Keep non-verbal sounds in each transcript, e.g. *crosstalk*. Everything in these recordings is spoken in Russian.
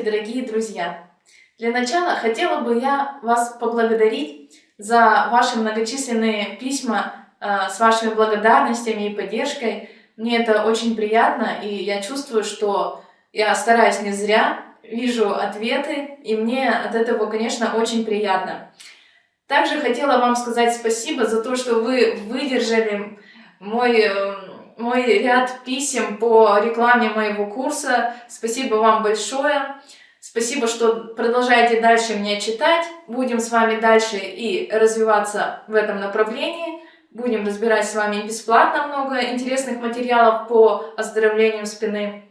дорогие друзья! Для начала хотела бы я вас поблагодарить за ваши многочисленные письма э, с вашими благодарностями и поддержкой. Мне это очень приятно, и я чувствую, что я стараюсь не зря, вижу ответы, и мне от этого, конечно, очень приятно. Также хотела вам сказать спасибо за то, что вы выдержали мой э, мой ряд писем по рекламе моего курса. Спасибо вам большое. Спасибо, что продолжаете дальше меня читать. Будем с вами дальше и развиваться в этом направлении. Будем разбирать с вами бесплатно много интересных материалов по оздоровлению спины.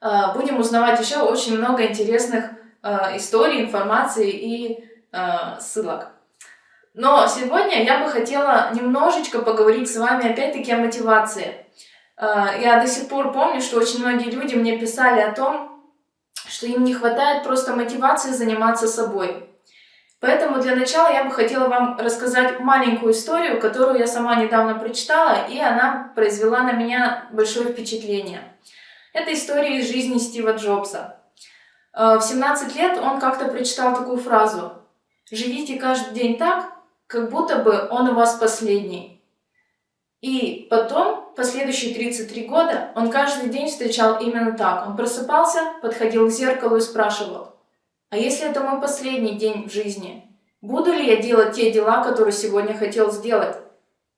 А, будем узнавать еще очень много интересных а, историй, информации и а, ссылок. Но сегодня я бы хотела немножечко поговорить с вами опять-таки о мотивации. А, я до сих пор помню, что очень многие люди мне писали о том, что им не хватает просто мотивации заниматься собой. Поэтому для начала я бы хотела вам рассказать маленькую историю, которую я сама недавно прочитала, и она произвела на меня большое впечатление. Это история из жизни Стива Джобса. А, в 17 лет он как-то прочитал такую фразу «Живите каждый день так, как будто бы он у вас последний. И потом, последующие 33 года, он каждый день встречал именно так. Он просыпался, подходил к зеркалу и спрашивал, а если это мой последний день в жизни, буду ли я делать те дела, которые сегодня хотел сделать?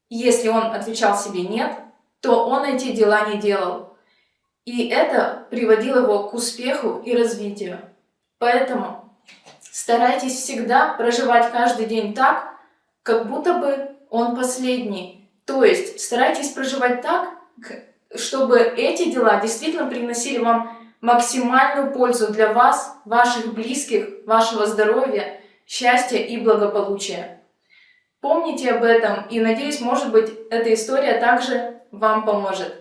Если он отвечал себе «нет», то он эти дела не делал. И это приводило его к успеху и развитию. Поэтому старайтесь всегда проживать каждый день так, как будто бы он последний. То есть старайтесь проживать так, чтобы эти дела действительно приносили вам максимальную пользу для вас, ваших близких, вашего здоровья, счастья и благополучия. Помните об этом и, надеюсь, может быть, эта история также вам поможет.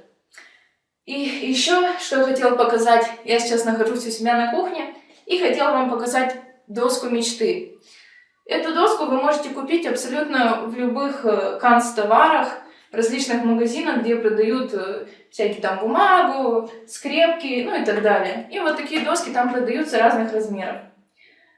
И еще, что я хотела показать, я сейчас нахожусь у себя на кухне и хотела вам показать доску мечты. Эту доску вы можете купить абсолютно в любых э, канцтоварах, различных магазинах, где продают э, всякие там бумагу, скрепки, ну и так далее. И вот такие доски там продаются разных размеров.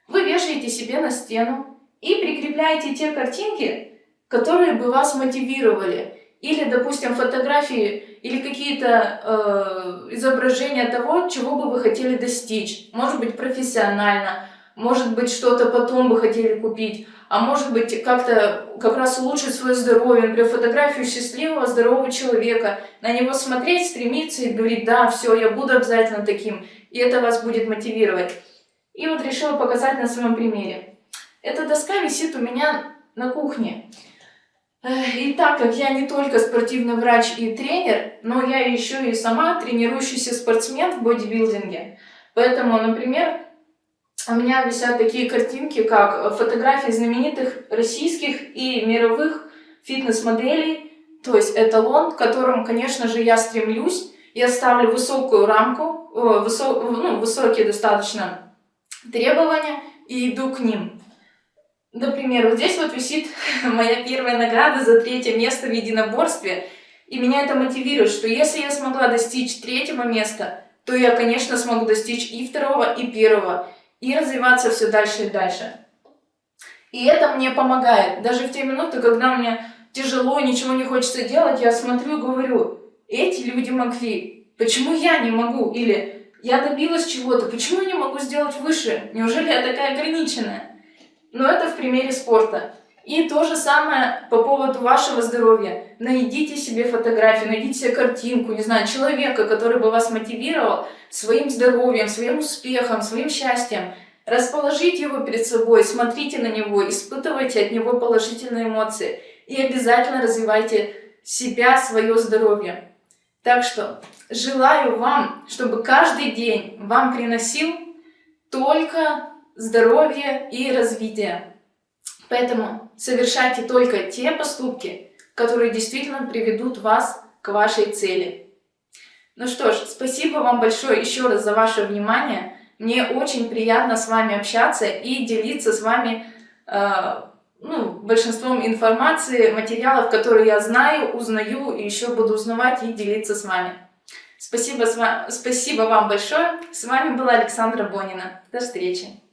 Вы вешаете себе на стену и прикрепляете те картинки, которые бы вас мотивировали. Или, допустим, фотографии или какие-то э, изображения того, чего бы вы хотели достичь. Может быть, профессионально, может быть, что-то потом бы хотели купить, а может быть, как-то как раз улучшить свое здоровье, например, фотографию счастливого, здорового человека, на него смотреть, стремиться и говорить, да, все, я буду обязательно таким, и это вас будет мотивировать. И вот решила показать на своем примере. Эта доска висит у меня на кухне. И так как я не только спортивный врач и тренер, но я еще и сама тренирующийся спортсмен в бодибилдинге. Поэтому, например, у меня висят такие картинки, как фотографии знаменитых российских и мировых фитнес-моделей, то есть эталон, к которым, конечно же, я стремлюсь. Я ставлю высокую рамку, высо, ну, высокие достаточно требования и иду к ним. Например, вот здесь вот висит *laughs* моя первая награда за третье место в единоборстве. И меня это мотивирует, что если я смогла достичь третьего места, то я, конечно, смогу достичь и второго, и первого и развиваться все дальше и дальше. И это мне помогает. Даже в те минуты, когда мне тяжело, ничего не хочется делать, я смотрю и говорю, эти люди могли, почему я не могу? Или я добилась чего-то, почему я не могу сделать выше? Неужели я такая ограниченная? Но это в примере спорта. И то же самое по поводу вашего здоровья. Найдите себе фотографию, найдите себе картинку, не знаю, человека, который бы вас мотивировал своим здоровьем, своим успехом, своим счастьем. Расположите его перед собой, смотрите на него, испытывайте от него положительные эмоции. И обязательно развивайте себя, свое здоровье. Так что желаю вам, чтобы каждый день вам приносил только здоровье и развитие. Поэтому совершайте только те поступки, которые действительно приведут вас к вашей цели. Ну что ж, спасибо вам большое еще раз за ваше внимание. Мне очень приятно с вами общаться и делиться с вами э, ну, большинством информации, материалов, которые я знаю, узнаю и еще буду узнавать и делиться с вами. Спасибо, спасибо вам большое. С вами была Александра Бонина. До встречи.